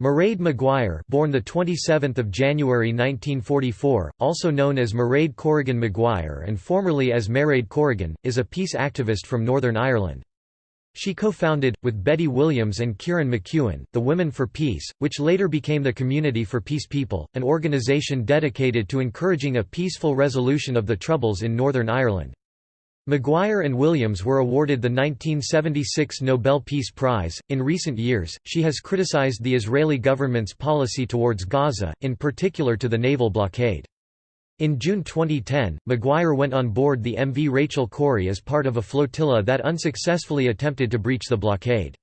Mairead Maguire, born the 27th of January 1944, also known as Mairead Corrigan Maguire and formerly as Mairead Corrigan, is a peace activist from Northern Ireland. She co-founded, with Betty Williams and Ciaran McKeown, the Women for Peace, which later became the Community for Peace People, an organisation dedicated to encouraging a peaceful resolution of the Troubles in Northern Ireland. Maguire and Williams were awarded the 1976 Nobel Peace Prize. In recent years, she has criticized the Israeli government's policy towards Gaza, in particular to the naval blockade. In June 2010, Maguire went on board the MV Rachel Corrie as part of a flotilla that unsuccessfully attempted to breach the blockade.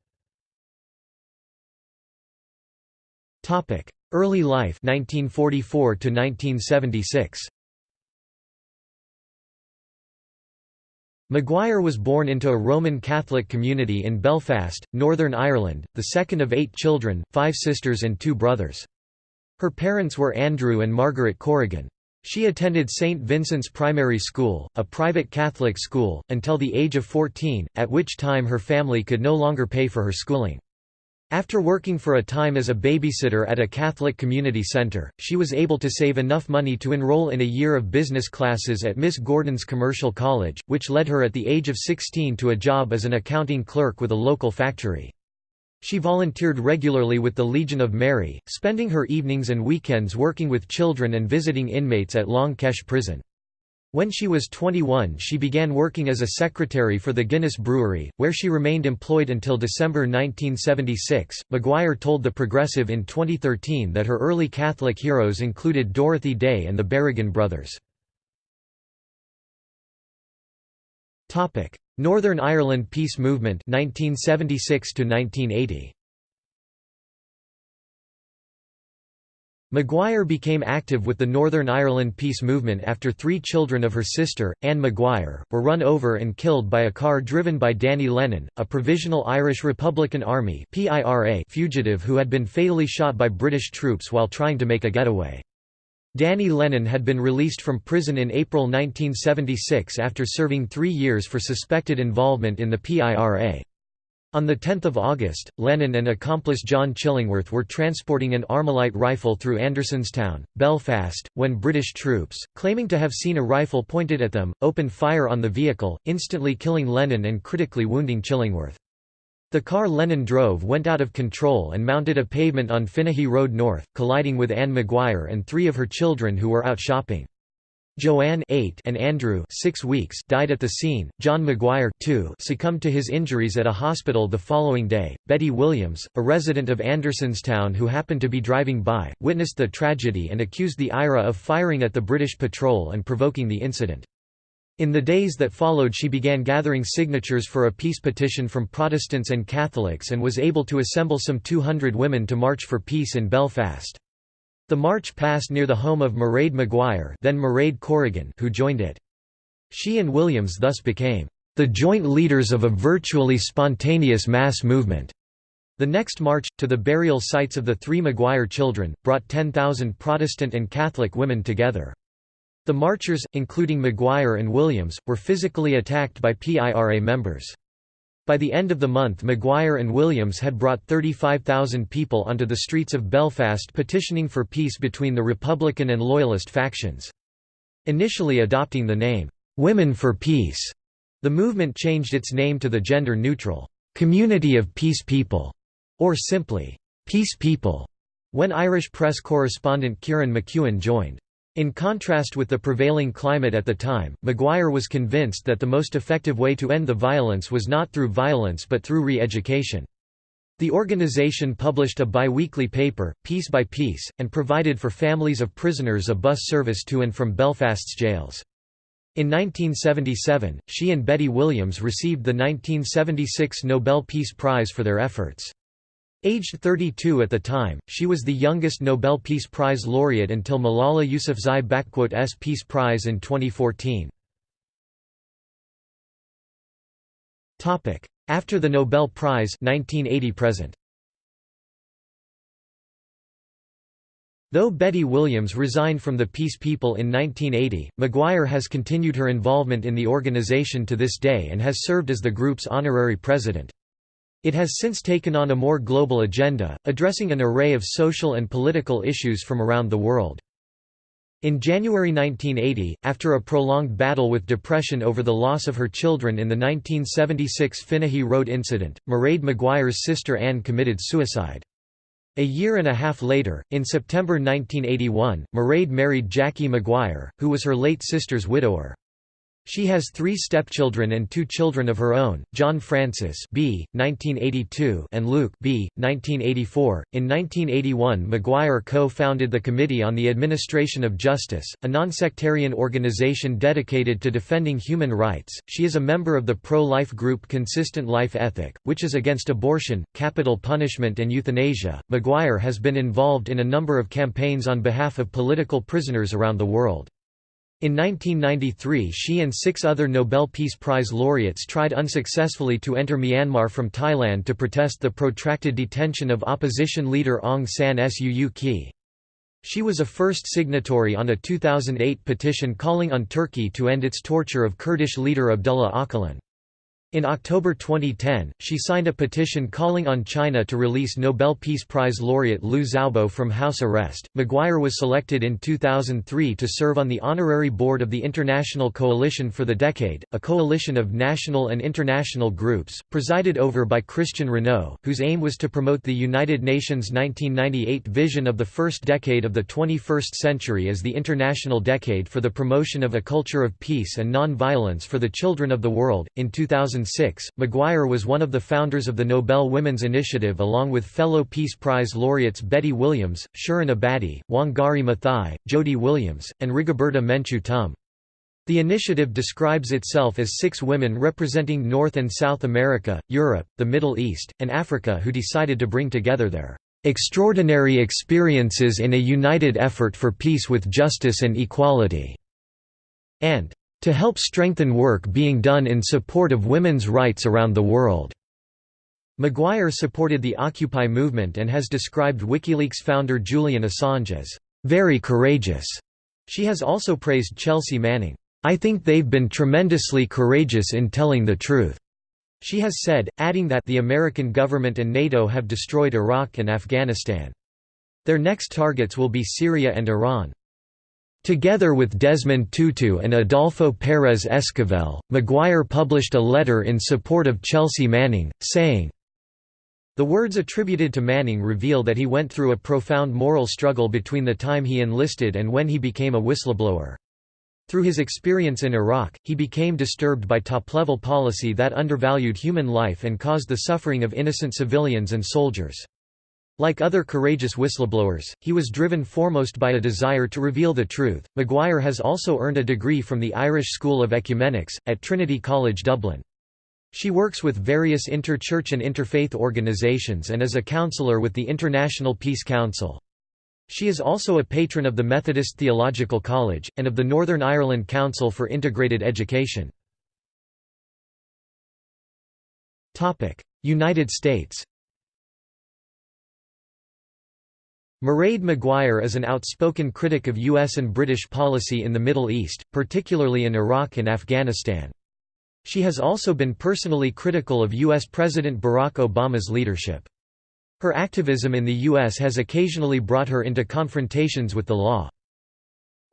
Early life 1944 to 1976. Maguire was born into a Roman Catholic community in Belfast, Northern Ireland, the second of eight children, five sisters and two brothers. Her parents were Andrew and Margaret Corrigan. She attended St. Vincent's Primary School, a private Catholic school, until the age of 14, at which time her family could no longer pay for her schooling. After working for a time as a babysitter at a Catholic community center, she was able to save enough money to enroll in a year of business classes at Miss Gordon's Commercial College, which led her at the age of 16 to a job as an accounting clerk with a local factory. She volunteered regularly with the Legion of Mary, spending her evenings and weekends working with children and visiting inmates at Long Kesh prison. When she was 21 she began working as a secretary for the Guinness Brewery, where she remained employed until December 1976. Maguire told The Progressive in 2013 that her early Catholic heroes included Dorothy Day and the Berrigan brothers. Northern Ireland Peace Movement 1976 1980. Maguire became active with the Northern Ireland peace movement after three children of her sister, Anne Maguire, were run over and killed by a car driven by Danny Lennon, a Provisional Irish Republican Army fugitive who had been fatally shot by British troops while trying to make a getaway. Danny Lennon had been released from prison in April 1976 after serving three years for suspected involvement in the PIRA. On 10 August, Lennon and accomplice John Chillingworth were transporting an Armalite rifle through Andersonstown, Belfast, when British troops, claiming to have seen a rifle pointed at them, opened fire on the vehicle, instantly killing Lennon and critically wounding Chillingworth. The car Lennon drove went out of control and mounted a pavement on Finaghy Road North, colliding with Anne Maguire and three of her children who were out shopping. Joanne 8 and Andrew 6 weeks died at the scene. John Maguire 2 succumbed to his injuries at a hospital the following day. Betty Williams, a resident of Andersonstown who happened to be driving by, witnessed the tragedy and accused the IRA of firing at the British patrol and provoking the incident. In the days that followed she began gathering signatures for a peace petition from Protestants and Catholics and was able to assemble some 200 women to march for peace in Belfast. The march passed near the home of Mairead Maguire then Mairead Corrigan who joined it. She and Williams thus became the joint leaders of a virtually spontaneous mass movement. The next march, to the burial sites of the three Maguire children, brought 10,000 Protestant and Catholic women together. The marchers, including Maguire and Williams, were physically attacked by PIRA members. By the end of the month Maguire and Williams had brought 35,000 people onto the streets of Belfast petitioning for peace between the Republican and Loyalist factions. Initially adopting the name, "'Women for Peace'", the movement changed its name to the gender-neutral, "'Community of Peace People' or simply, "'Peace People' when Irish press correspondent Ciaran McKeown joined. In contrast with the prevailing climate at the time, Maguire was convinced that the most effective way to end the violence was not through violence but through re-education. The organization published a bi-weekly paper, Peace by Peace, and provided for families of prisoners a bus service to and from Belfast's jails. In 1977, she and Betty Williams received the 1976 Nobel Peace Prize for their efforts. Aged 32 at the time, she was the youngest Nobel Peace Prize laureate until Malala Yousafzai's Peace Prize in 2014. After the Nobel Prize 1980 present. Though Betty Williams resigned from the Peace People in 1980, Maguire has continued her involvement in the organization to this day and has served as the group's honorary president. It has since taken on a more global agenda, addressing an array of social and political issues from around the world. In January 1980, after a prolonged battle with depression over the loss of her children in the 1976 Finaghy Road incident, Mairead Maguire's sister Anne committed suicide. A year and a half later, in September 1981, Mairead married Jackie Maguire, who was her late sister's widower. She has three stepchildren and two children of her own, John Francis B. 1982 and Luke B. 1984. In 1981 Maguire co-founded the Committee on the Administration of Justice, a non-sectarian organization dedicated to defending human rights. She is a member of the pro-life group Consistent Life Ethic, which is against abortion, capital punishment and euthanasia. Maguire has been involved in a number of campaigns on behalf of political prisoners around the world. In 1993 she and six other Nobel Peace Prize laureates tried unsuccessfully to enter Myanmar from Thailand to protest the protracted detention of opposition leader Aung San Suu Kyi. She was a first signatory on a 2008 petition calling on Turkey to end its torture of Kurdish leader Abdullah Öcalan. In October 2010, she signed a petition calling on China to release Nobel Peace Prize laureate Liu Xiaobo from house arrest. Maguire was selected in 2003 to serve on the honorary board of the International Coalition for the Decade, a coalition of national and international groups, presided over by Christian Renoux, whose aim was to promote the United Nations 1998 vision of the first decade of the 21st century as the International Decade for the Promotion of a Culture of Peace and Non-Violence for the Children of the World. In 2000 2006, Maguire was one of the founders of the Nobel Women's Initiative along with fellow Peace Prize laureates Betty Williams, Shirin Ebadi, Wangari Maathai, Jody Williams, and Rigoberta Menchú Tum. The initiative describes itself as six women representing North and South America, Europe, the Middle East, and Africa who decided to bring together their extraordinary experiences in a united effort for peace with justice and equality, and to help strengthen work being done in support of women's rights around the world. Maguire supported the Occupy movement and has described WikiLeaks founder Julian Assange as, "...very courageous." She has also praised Chelsea Manning, "...I think they've been tremendously courageous in telling the truth." She has said, adding that the American government and NATO have destroyed Iraq and Afghanistan. Their next targets will be Syria and Iran. Together with Desmond Tutu and Adolfo Pérez Esquivel, Maguire published a letter in support of Chelsea Manning, saying, The words attributed to Manning reveal that he went through a profound moral struggle between the time he enlisted and when he became a whistleblower. Through his experience in Iraq, he became disturbed by top-level policy that undervalued human life and caused the suffering of innocent civilians and soldiers. Like other courageous whistleblowers, he was driven foremost by a desire to reveal the truth. Maguire has also earned a degree from the Irish School of Ecumenics, at Trinity College Dublin. She works with various inter-church and interfaith organisations and is a counsellor with the International Peace Council. She is also a patron of the Methodist Theological College, and of the Northern Ireland Council for Integrated Education. United States Mairead Maguire is an outspoken critic of U.S. and British policy in the Middle East, particularly in Iraq and Afghanistan. She has also been personally critical of U.S. President Barack Obama's leadership. Her activism in the U.S. has occasionally brought her into confrontations with the law.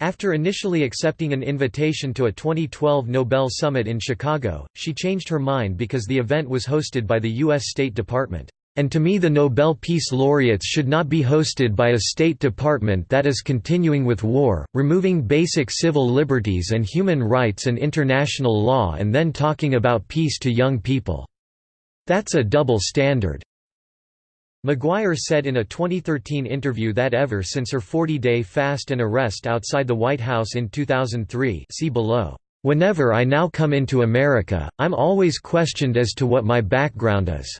After initially accepting an invitation to a 2012 Nobel Summit in Chicago, she changed her mind because the event was hosted by the U.S. State Department. And to me the Nobel Peace Laureates should not be hosted by a State Department that is continuing with war, removing basic civil liberties and human rights and international law and then talking about peace to young people. That's a double standard." Maguire said in a 2013 interview that ever since her 40-day fast and arrest outside the White House in 2003 see below, "...whenever I now come into America, I'm always questioned as to what my background is."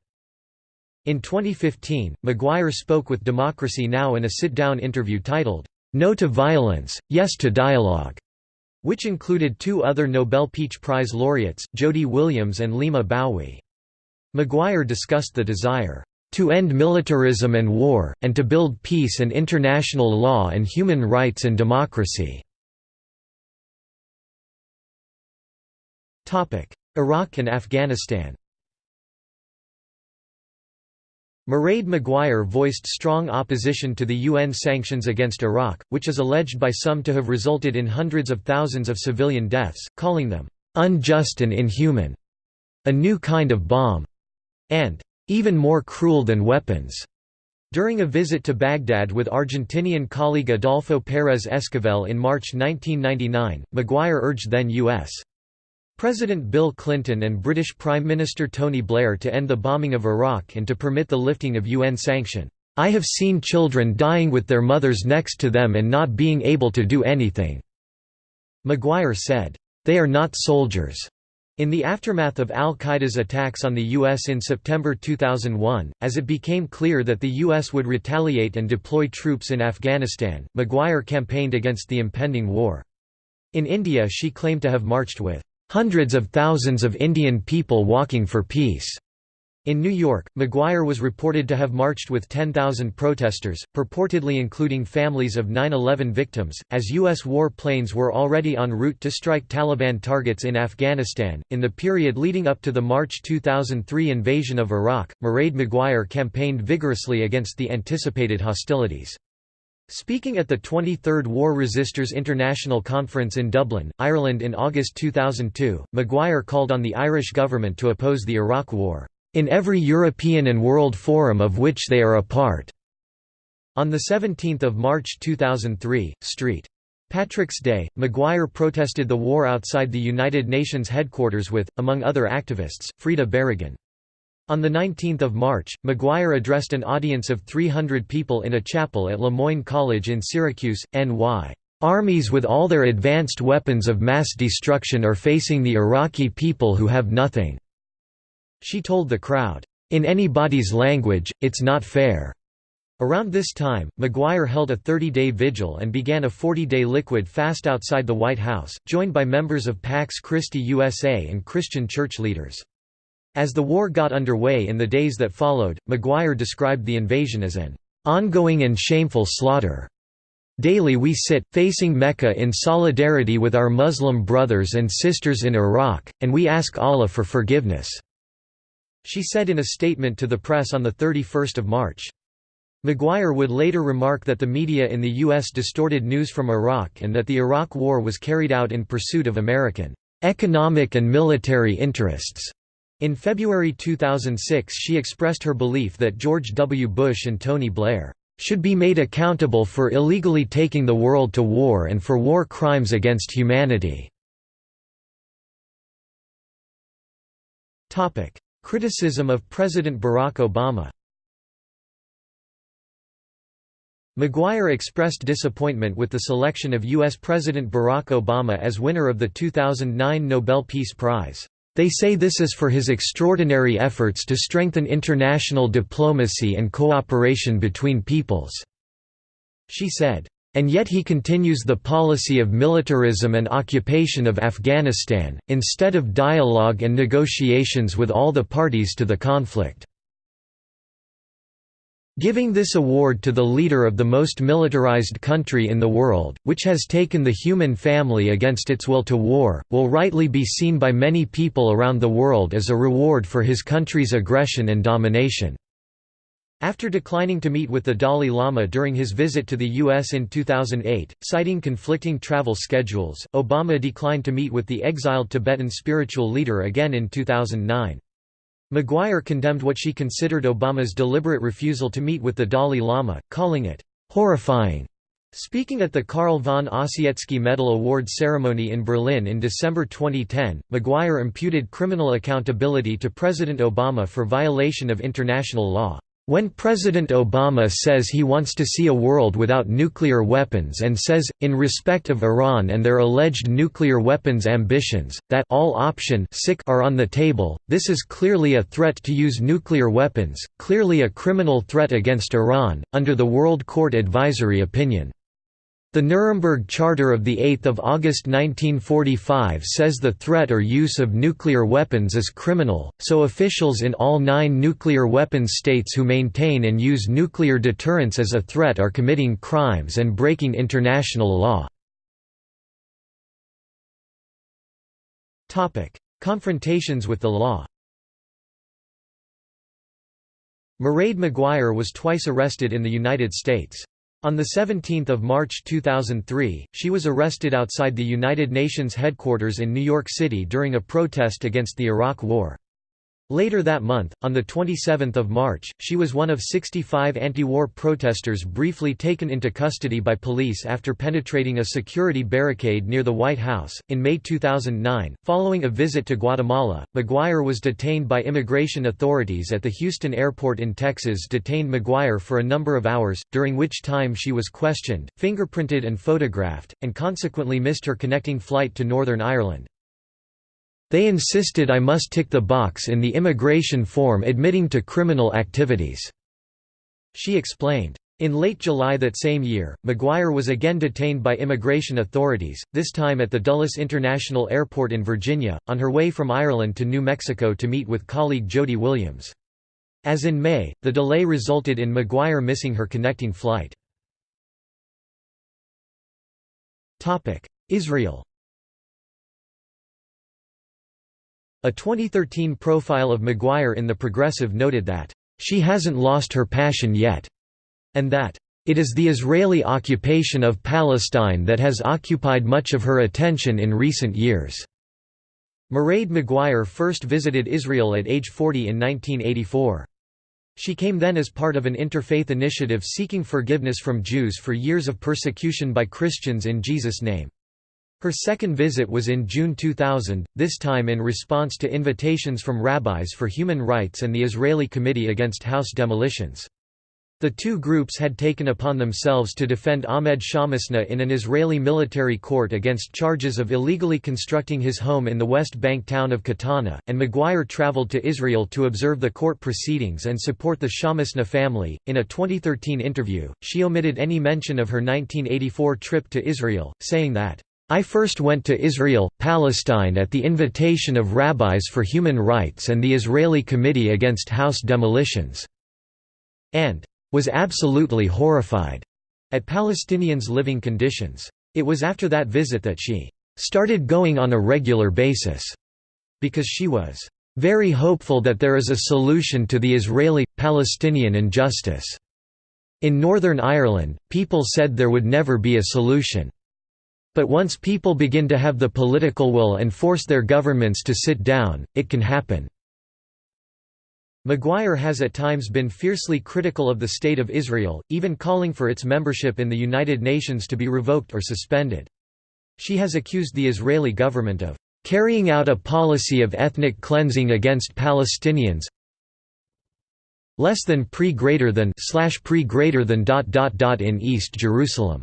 In 2015, Maguire spoke with Democracy Now! in a sit-down interview titled, No to Violence, Yes to Dialogue, which included two other Nobel Peace Prize laureates, Jody Williams and Leymah Gbowee. Maguire discussed the desire, "...to end militarism and war, and to build peace and international law and human rights and democracy." Iraq and Afghanistan Mairead Maguire voiced strong opposition to the UN sanctions against Iraq, which is alleged by some to have resulted in hundreds of thousands of civilian deaths, calling them, "...unjust and inhuman", a new kind of bomb, and "...even more cruel than weapons." During a visit to Baghdad with Argentinian colleague Adolfo Pérez Esquivel in March 1999, Maguire urged then U.S. President Bill Clinton and British Prime Minister Tony Blair to end the bombing of Iraq and to permit the lifting of UN sanction. I have seen children dying with their mothers next to them and not being able to do anything." Maguire said, "They are not soldiers." In the aftermath of al-Qaeda's attacks on the U.S. in September 2001, as it became clear that the U.S. would retaliate and deploy troops in Afghanistan, Maguire campaigned against the impending war. In India she claimed to have marched with hundreds of thousands of Indian people walking for peace. In New York, Maguire was reported to have marched with 10,000 protesters, purportedly including families of 9-11 victims, as U.S. war planes were already en route to strike Taliban targets in Afghanistan. In the period leading up to the March 2003 invasion of Iraq, Mairead Maguire campaigned vigorously against the anticipated hostilities. Speaking at the 23rd War Resisters International Conference in Dublin, Ireland in August 2002, Maguire called on the Irish government to oppose the Iraq War, "...in every European and world forum of which they are a part." On 17 March 2003, St. Patrick's Day, Maguire protested the war outside the United Nations headquarters with, among other activists, Frida Berrigan. On 19 March, Maguire addressed an audience of 300 people in a chapel at Le Moyne College in Syracuse, NY. Armies with all their advanced weapons of mass destruction are facing the Iraqi people who have nothing." She told the crowd, "In anybody's language, it's not fair." Around this time, Maguire held a 30-day vigil and began a 40-day liquid fast outside the White House, joined by members of Pax Christi USA and Christian church leaders. As the war got underway in the days that followed, Maguire described the invasion as an ongoing and shameful slaughter. Daily we sit, facing Mecca in solidarity with our Muslim brothers and sisters in Iraq, and we ask Allah for forgiveness." She said in a statement to the press on 31 March. Maguire would later remark that the media in the U.S. distorted news from Iraq and that the Iraq War was carried out in pursuit of American economic and military interests. In February 2006 she expressed her belief that George W. Bush and Tony Blair should be made accountable for illegally taking the world to war and for war crimes against humanity." Criticism of President Barack Obama Maguire expressed disappointment with the selection of U.S. President Barack Obama as winner of the 2009 Nobel Peace Prize. They say this is for his extraordinary efforts to strengthen international diplomacy and cooperation between peoples." She said, "...and yet he continues the policy of militarism and occupation of Afghanistan, instead of dialogue and negotiations with all the parties to the conflict." Giving this award to the leader of the most militarized country in the world, which has taken the human family against its will to war, will rightly be seen by many people around the world as a reward for his country's aggression and domination. After declining to meet with the Dalai Lama during his visit to the U.S. in 2008, citing conflicting travel schedules, Obama declined to meet with the exiled Tibetan spiritual leader again in 2009. Maguire condemned what she considered Obama's deliberate refusal to meet with the Dalai Lama, calling it horrifying. Speaking at the Carl von Ossietzky Medal Award ceremony in Berlin in December 2010, Maguire imputed criminal accountability to President Obama for violation of international law. When President Obama says he wants to see a world without nuclear weapons and says, in respect of Iran and their alleged nuclear weapons ambitions, that all option are on the table, this is clearly a threat to use nuclear weapons, clearly a criminal threat against Iran, under the World Court Advisory Opinion. The Nuremberg Charter of 8 August 1945 says the threat or use of nuclear weapons is criminal, so officials in all nine nuclear weapons states who maintain and use nuclear deterrence as a threat are committing crimes and breaking international law. Confrontations with the law Mairead Maguire was twice arrested in the United States. On 17 March 2003, she was arrested outside the United Nations headquarters in New York City during a protest against the Iraq War. Later that month, on 27 March, she was one of 65 anti-war protesters briefly taken into custody by police after penetrating a security barricade near the White House. In May 2009, following a visit to Guatemala, Maguire was detained by immigration authorities at the Houston airport in Texas detained Maguire for a number of hours, during which time she was questioned, fingerprinted and photographed, and consequently missed her connecting flight to Northern Ireland. They insisted I must tick the box in the immigration form admitting to criminal activities." She explained. In late July that same year, Maguire was again detained by immigration authorities, this time at the Dulles International Airport in Virginia, on her way from Ireland to New Mexico to meet with colleague Jody Williams. As in May, the delay resulted in Maguire missing her connecting flight. Israel A 2013 profile of Maguire in The Progressive noted that, "...she hasn't lost her passion yet," and that, "...it is the Israeli occupation of Palestine that has occupied much of her attention in recent years." Mairead Maguire first visited Israel at age 40 in 1984. She came then as part of an interfaith initiative seeking forgiveness from Jews for years of persecution by Christians in Jesus' name. Her second visit was in June 2000, this time in response to invitations from rabbis for human rights and the Israeli Committee Against House Demolitions. The two groups had taken upon themselves to defend Ahmed Shamsna in an Israeli military court against charges of illegally constructing his home in the West Bank town of Katana, and Maguire traveled to Israel to observe the court proceedings and support the Shamsna family. In a 2013 interview, she omitted any mention of her 1984 trip to Israel, saying that I first went to Israel, Palestine at the invitation of Rabbis for Human Rights and the Israeli Committee Against House Demolitions, and was absolutely horrified at Palestinians' living conditions. It was after that visit that she started going on a regular basis, because she was very hopeful that there is a solution to the Israeli-Palestinian injustice. In Northern Ireland, people said there would never be a solution. But once people begin to have the political will and force their governments to sit down, it can happen." Maguire has at times been fiercely critical of the State of Israel, even calling for its membership in the United Nations to be revoked or suspended. She has accused the Israeli government of carrying out a policy of ethnic cleansing against Palestinians less than pre greater than slash pre greater than dot dot dot in East Jerusalem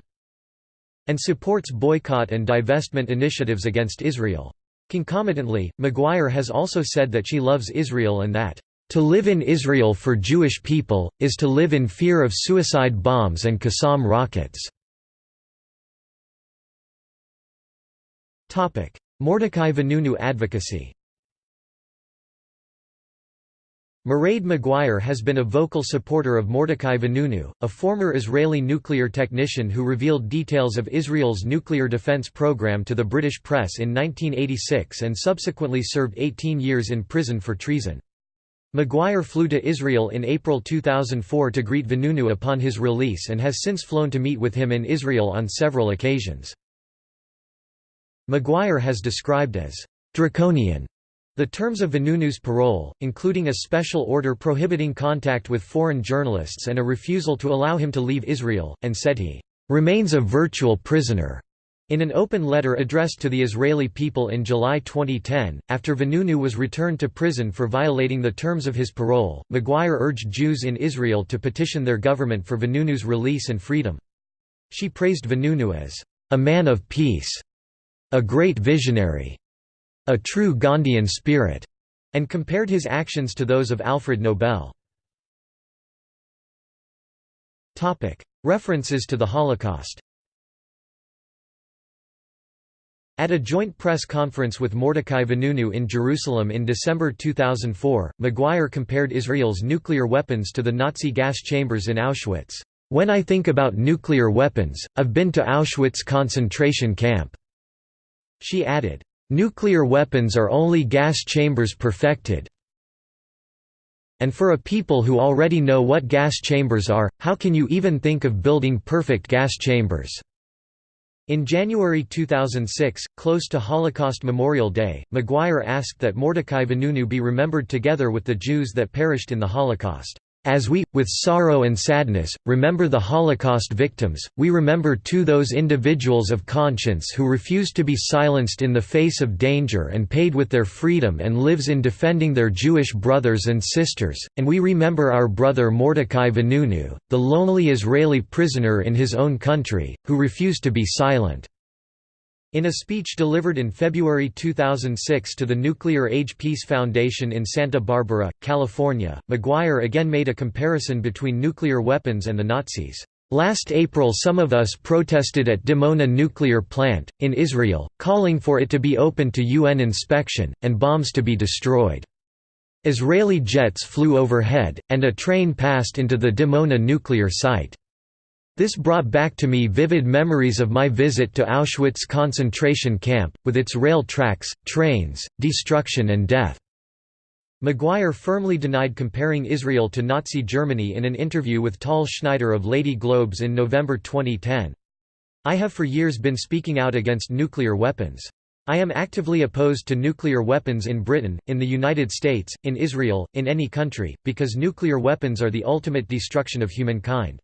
and supports boycott and divestment initiatives against Israel. Concomitantly, Maguire has also said that she loves Israel and that, "...to live in Israel for Jewish people, is to live in fear of suicide bombs and Qassam rockets." Mordechai Vanunu advocacy Mairead Maguire has been a vocal supporter of Mordechai Vanunu, a former Israeli nuclear technician who revealed details of Israel's nuclear defense program to the British press in 1986 and subsequently served 18 years in prison for treason. Maguire flew to Israel in April 2004 to greet Vanunu upon his release and has since flown to meet with him in Israel on several occasions. Maguire has described as draconian the terms of Vanunu's parole, including a special order prohibiting contact with foreign journalists and a refusal to allow him to leave Israel, and said he remains a virtual prisoner. In an open letter addressed to the Israeli people in July 2010, after Vanunu was returned to prison for violating the terms of his parole, Maguire urged Jews in Israel to petition their government for Vanunu's release and freedom. She praised Vanunu as a man of peace, a great visionary, a true Gandhian spirit, and compared his actions to those of Alfred Nobel. References to the Holocaust At a joint press conference with Mordechai Vanunu in Jerusalem in December 2004, Maguire compared Israel's nuclear weapons to the Nazi gas chambers in Auschwitz. When I think about nuclear weapons, I've been to Auschwitz concentration camp. She added, Nuclear weapons are only gas chambers perfected. And for a people who already know what gas chambers are, how can you even think of building perfect gas chambers?' In January 2006, close to Holocaust Memorial Day, Maguire asked that Mordecai Vanunu be remembered together with the Jews that perished in the Holocaust. As we, with sorrow and sadness, remember the Holocaust victims, we remember too those individuals of conscience who refused to be silenced in the face of danger and paid with their freedom and lives in defending their Jewish brothers and sisters, and we remember our brother Mordecai Vanunu, the lonely Israeli prisoner in his own country, who refused to be silent. In a speech delivered in February 2006 to the Nuclear Age Peace Foundation in Santa Barbara, California, Maguire again made a comparison between nuclear weapons and the Nazis. Last April some of us protested at Dimona nuclear plant, in Israel, calling for it to be open to UN inspection, and bombs to be destroyed. Israeli jets flew overhead, and a train passed into the Dimona nuclear site. This brought back to me vivid memories of my visit to Auschwitz concentration camp, with its rail tracks, trains, destruction and death. Maguire firmly denied comparing Israel to Nazi Germany in an interview with Tal Schneider of Lady Globes in November 2010. I have for years been speaking out against nuclear weapons. I am actively opposed to nuclear weapons in Britain, in the United States, in Israel, in any country, because nuclear weapons are the ultimate destruction of humankind.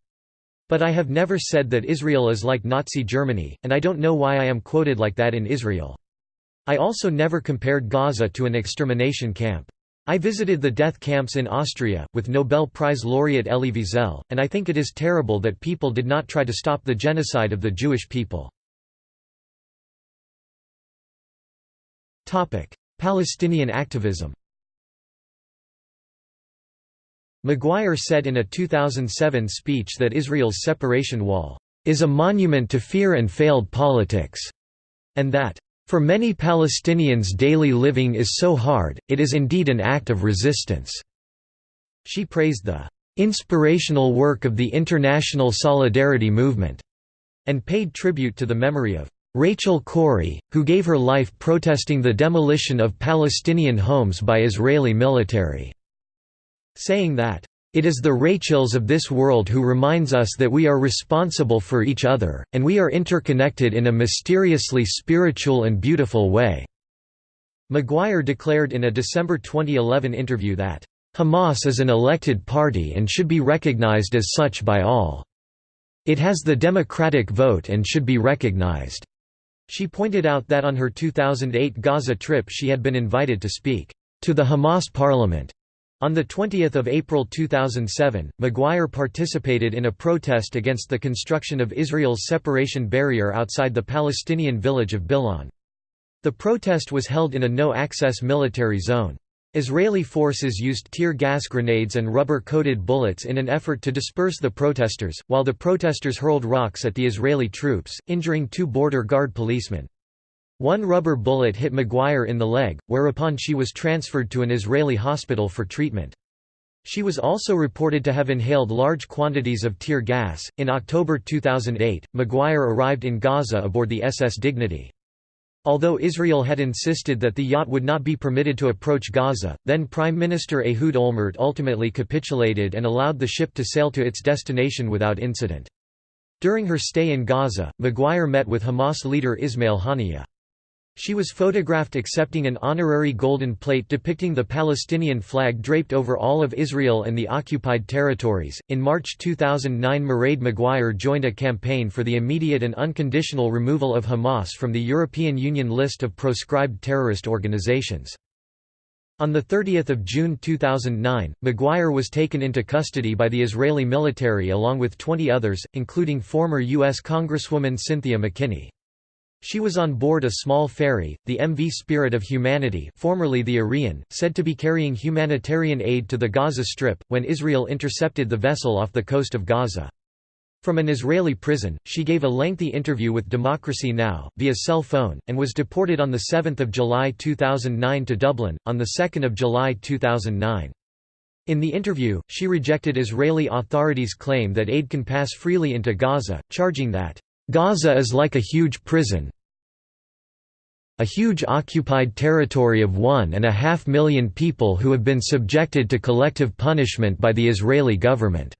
But I have never said that Israel is like Nazi Germany, and I don't know why I am quoted like that in Israel. I also never compared Gaza to an extermination camp. I visited the death camps in Austria, with Nobel Prize laureate Elie Wiesel, and I think it is terrible that people did not try to stop the genocide of the Jewish people. Palestinian activism Maguire said in a 2007 speech that Israel's separation wall is a monument to fear and failed politics, and that for many Palestinians daily living is so hard, it is indeed an act of resistance." She praised the "...inspirational work of the international solidarity movement," and paid tribute to the memory of Rachel Corrie, who gave her life protesting the demolition of Palestinian homes by Israeli military saying that, "...it is the Rachels of this world who reminds us that we are responsible for each other, and we are interconnected in a mysteriously spiritual and beautiful way." Maguire declared in a December 2011 interview that, "...Hamas is an elected party and should be recognized as such by all. It has the democratic vote and should be recognized." She pointed out that on her 2008 Gaza trip she had been invited to speak to the Hamas parliament on 20 April 2007, Maguire participated in a protest against the construction of Israel's separation barrier outside the Palestinian village of Bil'in. The protest was held in a no-access military zone. Israeli forces used tear gas grenades and rubber-coated bullets in an effort to disperse the protesters, while the protesters hurled rocks at the Israeli troops, injuring two border guard policemen. One rubber bullet hit Maguire in the leg, whereupon she was transferred to an Israeli hospital for treatment. She was also reported to have inhaled large quantities of tear gas. In October 2008, Maguire arrived in Gaza aboard the SS Dignity. Although Israel had insisted that the yacht would not be permitted to approach Gaza, then Prime Minister Ehud Olmert ultimately capitulated and allowed the ship to sail to its destination without incident. During her stay in Gaza, Maguire met with Hamas leader Ismail Haniyeh. She was photographed accepting an honorary golden plate depicting the Palestinian flag draped over all of Israel and the occupied territories. In March 2009, Mairead Maguire joined a campaign for the immediate and unconditional removal of Hamas from the European Union list of proscribed terrorist organizations. On 30 June 2009, Maguire was taken into custody by the Israeli military along with 20 others, including former U.S. Congresswoman Cynthia McKinney. She was on board a small ferry, the MV Spirit of Humanity formerly the Ariane, said to be carrying humanitarian aid to the Gaza Strip, when Israel intercepted the vessel off the coast of Gaza. From an Israeli prison, she gave a lengthy interview with Democracy Now! via cell phone, and was deported on 7 July 2009 to Dublin, on 2 July 2009. In the interview, she rejected Israeli authorities' claim that aid can pass freely into Gaza, charging that Gaza is like a huge prison. a huge occupied territory of one and a half million people who have been subjected to collective punishment by the Israeli government."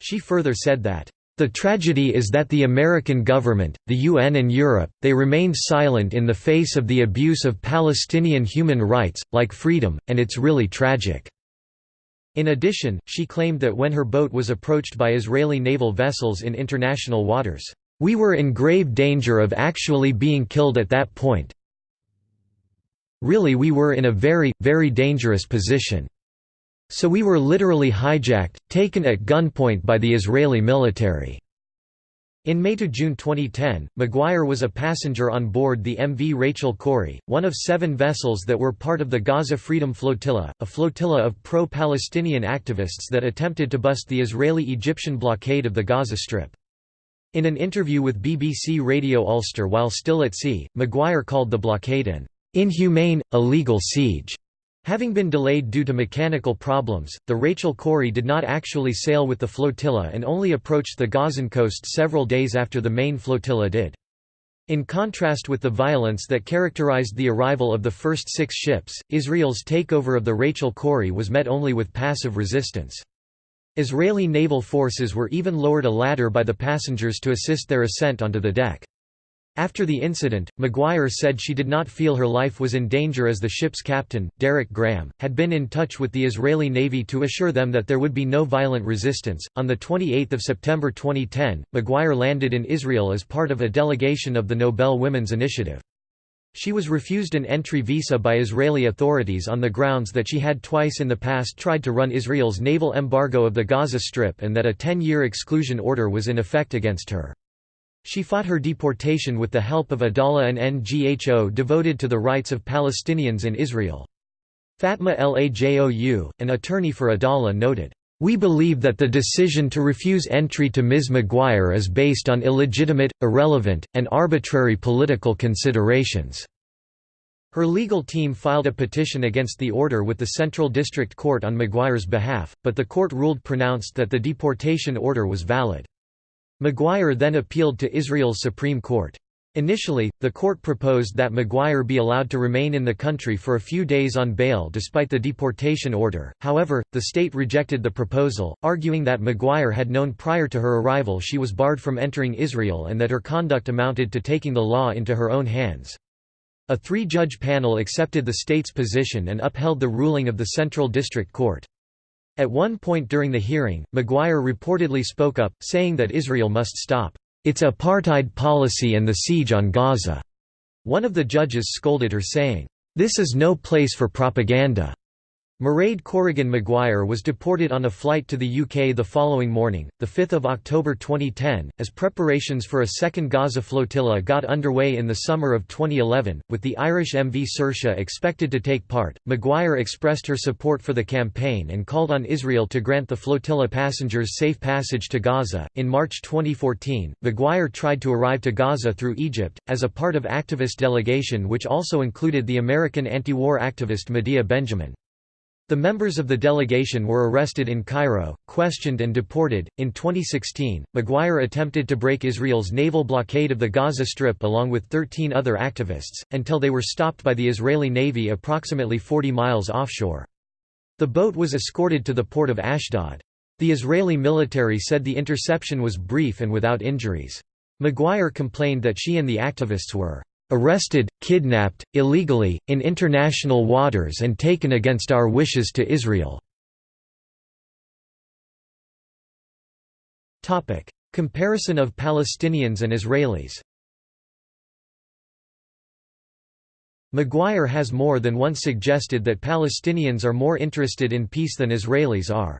She further said that, "...the tragedy is that the American government, the UN and Europe, they remain silent in the face of the abuse of Palestinian human rights, like freedom, and it's really tragic." In addition, she claimed that when her boat was approached by Israeli naval vessels in international waters, "...we were in grave danger of actually being killed at that point really we were in a very, very dangerous position. So we were literally hijacked, taken at gunpoint by the Israeli military." In May to June 2010, Maguire was a passenger on board the MV Rachel Corrie, one of seven vessels that were part of the Gaza Freedom Flotilla, a flotilla of pro-Palestinian activists that attempted to bust the Israeli-Egyptian blockade of the Gaza Strip. In an interview with BBC Radio Ulster while still at sea, Maguire called the blockade an inhumane, illegal siege. Having been delayed due to mechanical problems, the Rachel Corrie did not actually sail with the flotilla and only approached the Gazan coast several days after the main flotilla did. In contrast with the violence that characterized the arrival of the first six ships, Israel's takeover of the Rachel Corrie was met only with passive resistance. Israeli naval forces were even lowered a ladder by the passengers to assist their ascent onto the deck. After the incident, Maguire said she did not feel her life was in danger as the ship's captain, Derek Graham, had been in touch with the Israeli Navy to assure them that there would be no violent resistance. On the 28th of September 2010, Maguire landed in Israel as part of a delegation of the Nobel Women's Initiative. She was refused an entry visa by Israeli authorities on the grounds that she had twice in the past tried to run Israel's naval embargo of the Gaza Strip and that a 10-year exclusion order was in effect against her. She fought her deportation with the help of Adalah an NGHO devoted to the rights of Palestinians in Israel. Fatma Lajou, an attorney for Adalah noted, "...we believe that the decision to refuse entry to Ms. Maguire is based on illegitimate, irrelevant, and arbitrary political considerations." Her legal team filed a petition against the order with the Central District Court on Maguire's behalf, but the court ruled pronounced that the deportation order was valid. Maguire then appealed to Israel's Supreme Court. Initially, the court proposed that Maguire be allowed to remain in the country for a few days on bail despite the deportation order, however, the state rejected the proposal, arguing that Maguire had known prior to her arrival she was barred from entering Israel and that her conduct amounted to taking the law into her own hands. A three-judge panel accepted the state's position and upheld the ruling of the Central District Court. At one point during the hearing, Maguire reportedly spoke up, saying that Israel must stop its apartheid policy and the siege on Gaza. One of the judges scolded her saying, "'This is no place for propaganda. Mairead Corrigan Maguire was deported on a flight to the UK the following morning, 5 October 2010, as preparations for a second Gaza flotilla got underway in the summer of 2011, with the Irish MV Saoirse expected to take part. Maguire expressed her support for the campaign and called on Israel to grant the flotilla passengers safe passage to Gaza. In March 2014, Maguire tried to arrive to Gaza through Egypt, as a part of activist delegation which also included the American anti-war activist Medea Benjamin. The members of the delegation were arrested in Cairo, questioned and deported. In 2016, Maguire attempted to break Israel's naval blockade of the Gaza Strip along with 13 other activists, until they were stopped by the Israeli Navy approximately 40 miles offshore. The boat was escorted to the port of Ashdod. The Israeli military said the interception was brief and without injuries. Maguire complained that she and the activists were arrested, kidnapped, illegally, in international waters and taken against our wishes to Israel." Comparison of Palestinians and Israelis Maguire has more than once suggested that Palestinians are more interested in peace than Israelis are.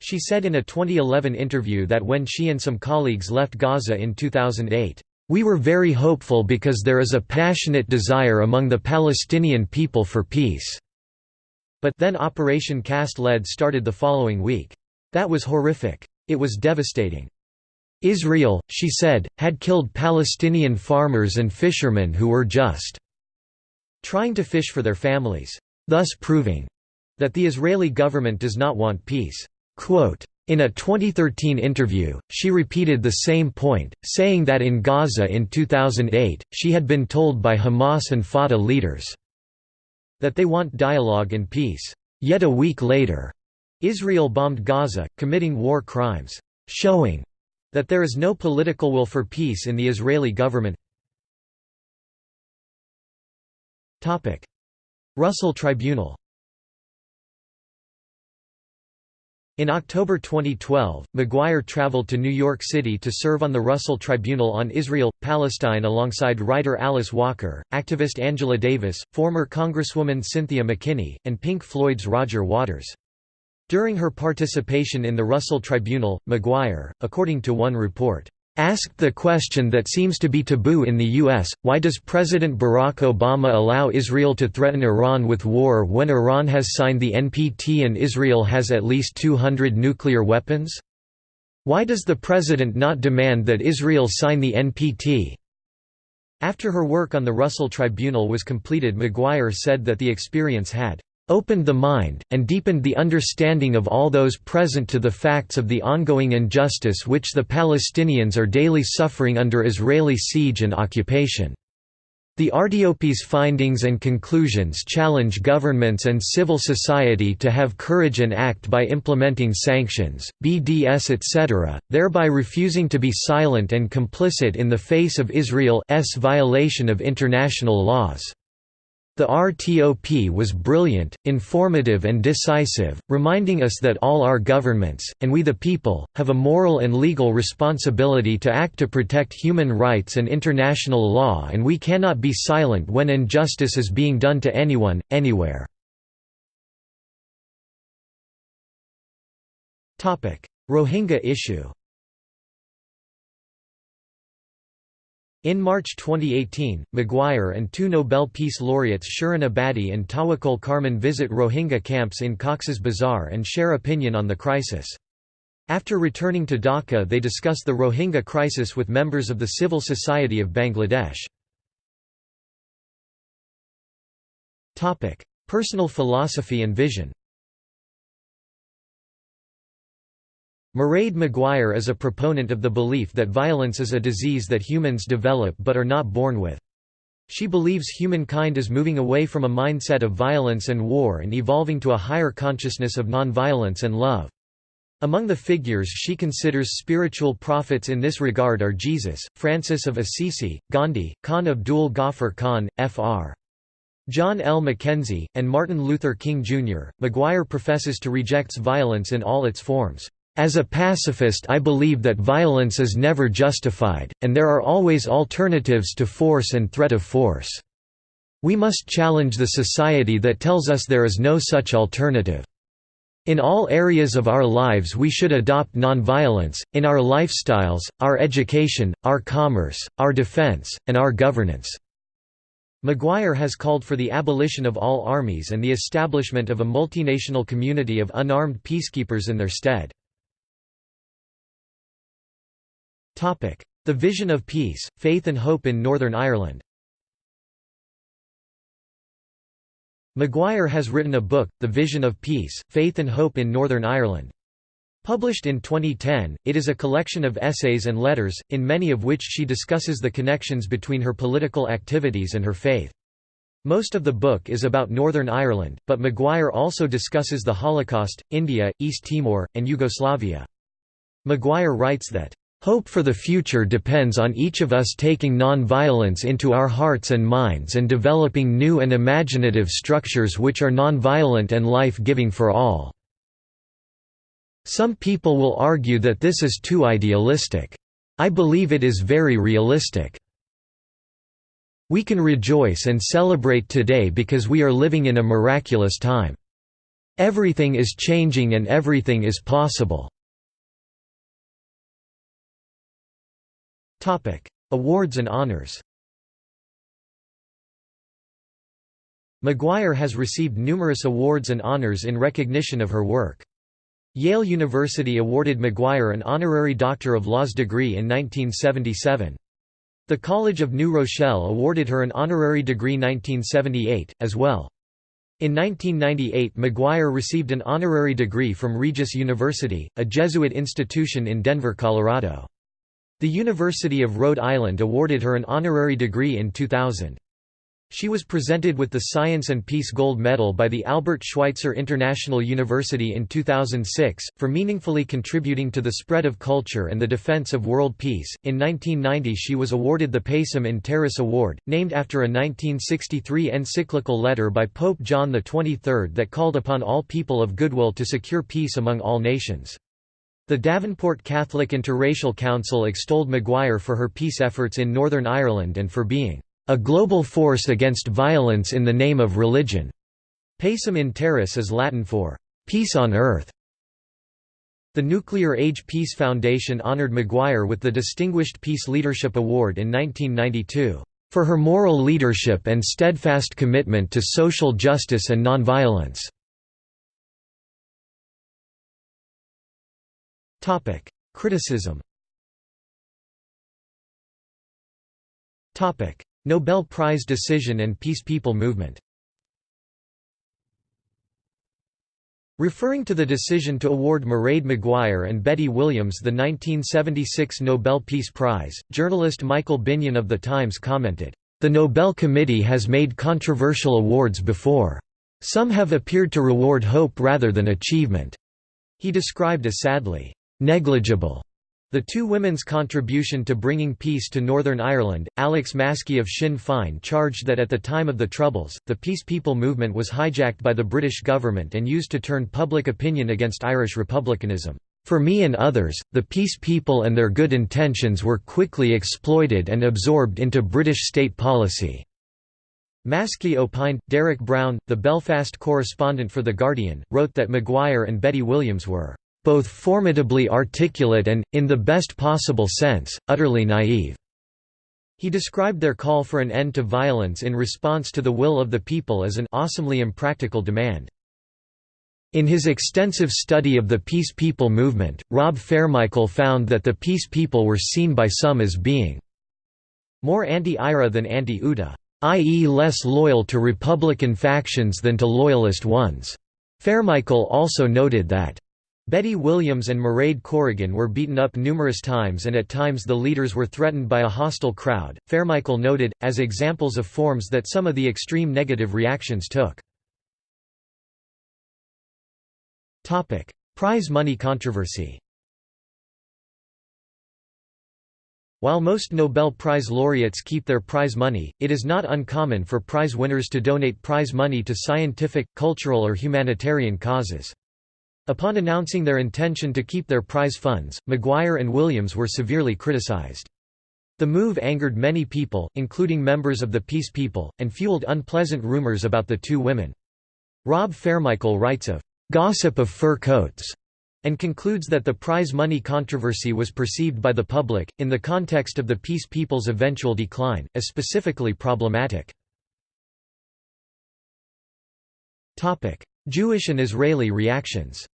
She said in a 2011 interview that when she and some colleagues left Gaza in 2008, we were very hopeful because there is a passionate desire among the Palestinian people for peace." But then Operation Cast Lead started the following week. That was horrific. It was devastating. Israel, she said, had killed Palestinian farmers and fishermen who were just trying to fish for their families, thus proving that the Israeli government does not want peace. Quote, In a 2013 interview, she repeated the same point, saying that in Gaza in 2008, she had been told by Hamas and Fatah leaders that they want dialogue and peace. Yet a week later, Israel bombed Gaza, committing war crimes, showing that there is no political will for peace in the Israeli government. Russell Tribunal In October 2012, Maguire traveled to New York City to serve on the Russell Tribunal on Israel-Palestine alongside writer Alice Walker, activist Angela Davis, former Congresswoman Cynthia McKinney, and Pink Floyd's Roger Waters. During her participation in the Russell Tribunal, Maguire, according to one report, asked the question that seems to be taboo in the U.S., why does President Barack Obama allow Israel to threaten Iran with war when Iran has signed the NPT and Israel has at least 200 nuclear weapons? Why does the president not demand that Israel sign the NPT? After her work on the Russell Tribunal was completed Maguire said that the experience had opened the mind, and deepened the understanding of all those present to the facts of the ongoing injustice which the Palestinians are daily suffering under Israeli siege and occupation. The RTOP's findings and conclusions challenge governments and civil society to have courage and act by implementing sanctions, BDS etc., thereby refusing to be silent and complicit in the face of Israel's violation of international laws. The RTOP was brilliant, informative and decisive, reminding us that all our governments, and we the people, have a moral and legal responsibility to act to protect human rights and international law and we cannot be silent when injustice is being done to anyone, anywhere. Rohingya issue In March 2018, Maguire and two Nobel Peace Laureates Shirin Ebadi and Tawakkol Karman visit Rohingya camps in Cox's Bazar and share opinion on the crisis. After returning to Dhaka they discuss the Rohingya crisis with members of the civil society of Bangladesh. Personal philosophy and vision Mairead Maguire is a proponent of the belief that violence is a disease that humans develop but are not born with. She believes humankind is moving away from a mindset of violence and war and evolving to a higher consciousness of nonviolence and love. Among the figures she considers spiritual prophets in this regard are Jesus, Francis of Assisi, Gandhi, Khan Abdul Ghaffar Khan, Fr. John L. McKenzie, and Martin Luther King Jr. Maguire professes to rejects violence in all its forms. As a pacifist I believe that violence is never justified, and there are always alternatives to force and threat of force. We must challenge the society that tells us there is no such alternative. In all areas of our lives we should adopt nonviolence, in our lifestyles, our education, our commerce, our defense, and our governance." Maguire has called for the abolition of all armies and the establishment of a multinational community of unarmed peacekeepers in their stead. The Vision of Peace, Faith and Hope in Northern Ireland Maguire has written a book, The Vision of Peace, Faith and Hope in Northern Ireland. Published in 2010, it is a collection of essays and letters, in many of which she discusses the connections between her political activities and her faith. Most of the book is about Northern Ireland, but Maguire also discusses the Holocaust, India, East Timor, and Yugoslavia. Maguire writes that, Hope for the future depends on each of us taking non-violence into our hearts and minds and developing new and imaginative structures which are non-violent and life-giving for all. Some people will argue that this is too idealistic. I believe it is very realistic. We can rejoice and celebrate today because we are living in a miraculous time. Everything is changing and everything is possible. Awards and honors Maguire has received numerous awards and honors in recognition of her work. Yale University awarded Maguire an honorary Doctor of Laws degree in 1977. The College of New Rochelle awarded her an honorary degree 1978, as well. In 1998 Maguire received an honorary degree from Regis University, a Jesuit institution in Denver, Colorado. The University of Rhode Island awarded her an honorary degree in 2000. She was presented with the Science and Peace Gold Medal by the Albert Schweitzer International University in 2006, for meaningfully contributing to the spread of culture and the defense of world peace. In 1990, she was awarded the Pacem in Terris Award, named after a 1963 encyclical letter by Pope John XXIII that called upon all people of goodwill to secure peace among all nations. The Davenport Catholic Interracial Council extolled Maguire for her peace efforts in Northern Ireland and for being a global force against violence in the name of religion. Pacem in terris is Latin for peace on earth. The Nuclear Age Peace Foundation honored Maguire with the Distinguished Peace Leadership Award in 1992 for her moral leadership and steadfast commitment to social justice and nonviolence. Topic: Criticism. Topic: Nobel Prize decision and Peace People movement Referring to the decision to award Mairead Maguire and Betty Williams the 1976 Nobel Peace Prize, journalist Michael Binyon of The Times commented, "...the Nobel Committee has made controversial awards before. Some have appeared to reward hope rather than achievement." He described as sadly, "...negligible." The two women's contribution to bringing peace to Northern Ireland, Alex Maskey of Sinn Féin charged that at the time of the Troubles, the Peace People movement was hijacked by the British government and used to turn public opinion against Irish republicanism. For me and others, the Peace People and their good intentions were quickly exploited and absorbed into British state policy. Maskey opined. Derek Brown, the Belfast correspondent for The Guardian, wrote that Maguire and Betty Williams were both formidably articulate and, in the best possible sense, utterly naive. He described their call for an end to violence in response to the will of the people as an awesomely impractical demand. In his extensive study of the Peace People movement, Rob Fairmichael found that the Peace People were seen by some as being more anti-IRA than anti-UDA, i.e. less loyal to Republican factions than to Loyalist ones. Fairmichael also noted that Betty Williams and Mairead Corrigan were beaten up numerous times and at times the leaders were threatened by a hostile crowd, Fairmichael noted, as examples of forms that some of the extreme negative reactions took. Prize money controversy While most Nobel Prize laureates keep their prize money, it is not uncommon for prize winners to donate prize money to scientific, cultural or humanitarian causes. Upon announcing their intention to keep their prize funds, Maguire and Williams were severely criticized. The move angered many people, including members of the Peace People, and fueled unpleasant rumors about the two women. Rob Fairmichael writes of "...gossip of fur coats", and concludes that the prize money controversy was perceived by the public, in the context of the Peace People's eventual decline, as specifically problematic. Jewish and Israeli reactions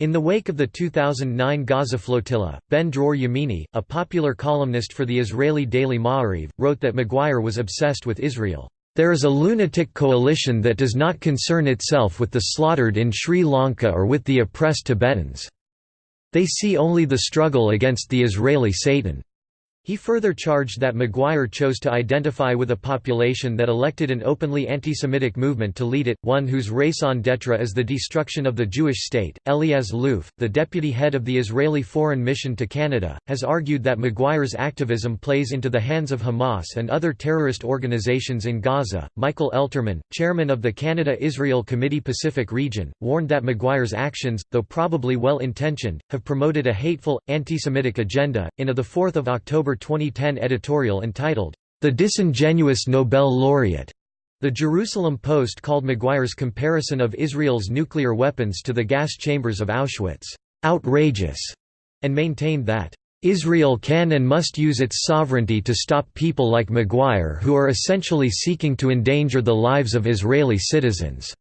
In the wake of the 2009 Gaza flotilla, Ben Dror Yamini, a popular columnist for the Israeli daily Ma'ariv, wrote that Maguire was obsessed with Israel. There is a lunatic coalition that does not concern itself with the slaughtered in Sri Lanka or with the oppressed Tibetans. They see only the struggle against the Israeli Satan. He further charged that Maguire chose to identify with a population that elected an openly anti-Semitic movement to lead it, one whose raison d'etre is the destruction of the Jewish state. Eliaz Luf, the deputy head of the Israeli Foreign Mission to Canada, has argued that Maguire's activism plays into the hands of Hamas and other terrorist organizations in Gaza. Michael Elterman, chairman of the Canada-Israel Committee Pacific Region, warned that Maguire's actions, though probably well-intentioned, have promoted a hateful, anti-Semitic agenda. In a 4 October 2010 editorial entitled, The Disingenuous Nobel Laureate. The Jerusalem Post called Maguire's comparison of Israel's nuclear weapons to the gas chambers of Auschwitz, outrageous, and maintained that, Israel can and must use its sovereignty to stop people like Maguire who are essentially seeking to endanger the lives of Israeli citizens."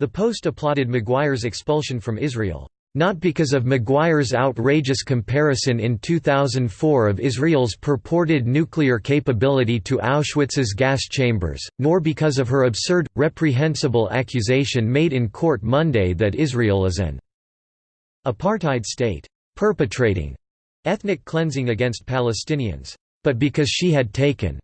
The Post applauded Maguire's expulsion from Israel. Not because of Maguire's outrageous comparison in 2004 of Israel's purported nuclear capability to Auschwitz's gas chambers, nor because of her absurd, reprehensible accusation made in court Monday that Israel is an apartheid state, perpetrating ethnic cleansing against Palestinians, but because she had taken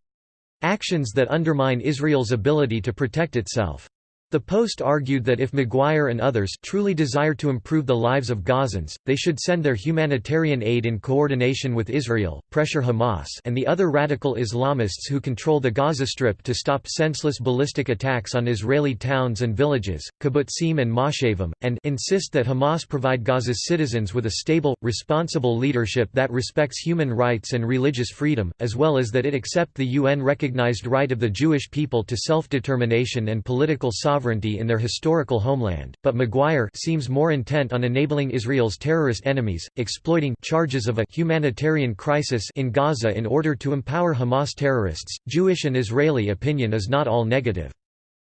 actions that undermine Israel's ability to protect itself. The Post argued that if Maguire and others truly desire to improve the lives of Gazans, they should send their humanitarian aid in coordination with Israel, pressure Hamas and the other radical Islamists who control the Gaza Strip to stop senseless ballistic attacks on Israeli towns and villages, kibbutzim and moshavim, and insist that Hamas provide Gaza's citizens with a stable, responsible leadership that respects human rights and religious freedom, as well as that it accept the UN-recognized right of the Jewish people to self-determination and political sovereignty sovereignty in their historical homeland, but Maguire seems more intent on enabling Israel's terrorist enemies, exploiting charges of a humanitarian crisis in Gaza in order to empower Hamas terrorists. Jewish and Israeli opinion is not all negative.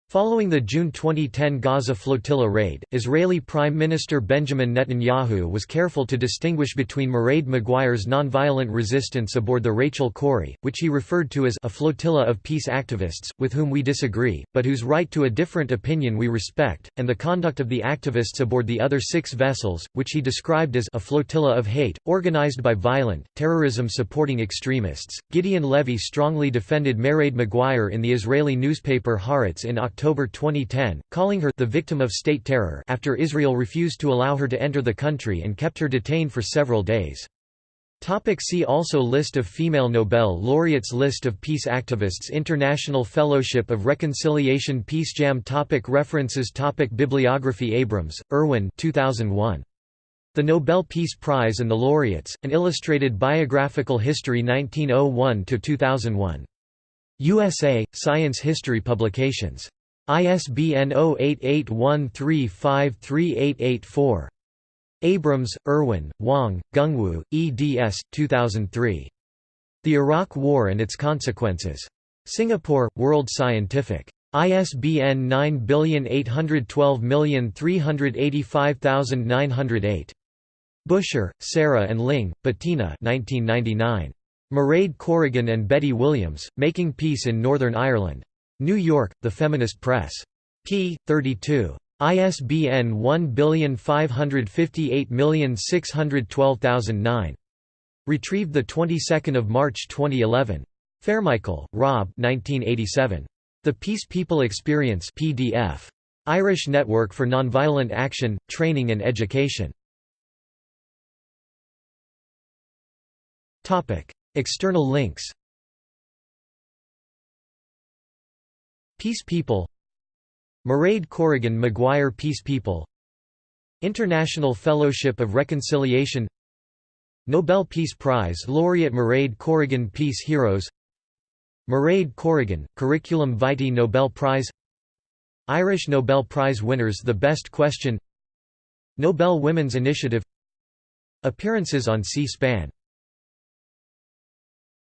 Following the June 2010 Gaza flotilla raid, Israeli Prime Minister Benjamin Netanyahu was careful to distinguish between Mairead Maguire's nonviolent resistance aboard the Rachel Corrie, which he referred to as a flotilla of peace activists, with whom we disagree, but whose right to a different opinion we respect, and the conduct of the activists aboard the other six vessels, which he described as a flotilla of hate, organized by violent, terrorism-supporting extremists. Gideon Levy strongly defended Mairead Maguire in the Israeli newspaper Haaretz in October October 2010, calling her the victim of state terror after Israel refused to allow her to enter the country and kept her detained for several days. Topic see also List of female Nobel laureates List of peace activists International Fellowship of Reconciliation PeaceJam topic References topic Bibliography Abrams, Irwin 2001. The Nobel Peace Prize and the Laureates, An Illustrated Biographical History 1901–2001. USA, Science History Publications. ISBN 0881353884. Abrams, Irwin, Wang, Gungwu, eds. 2003. The Iraq War and Its Consequences. Singapore, World Scientific. ISBN 97812385908. Buscher, Sarah and Ling, Bettina 1999. Mairead Corrigan and Betty Williams, Making Peace in Northern Ireland. New York, The Feminist Press. p. 32. ISBN 1558612009. Retrieved the 22nd of March 2011. Fairmichael, Rob. 1987. The Peace People Experience (PDF). Irish Network for Nonviolent Action, Training and Education. External links. Peace People Mairead Corrigan Maguire Peace People International Fellowship of Reconciliation Nobel Peace Prize laureate Mairead Corrigan Peace Heroes Mairead Corrigan, Curriculum Vitae Nobel Prize Irish Nobel Prize winners The Best Question Nobel Women's Initiative Appearances on C-SPAN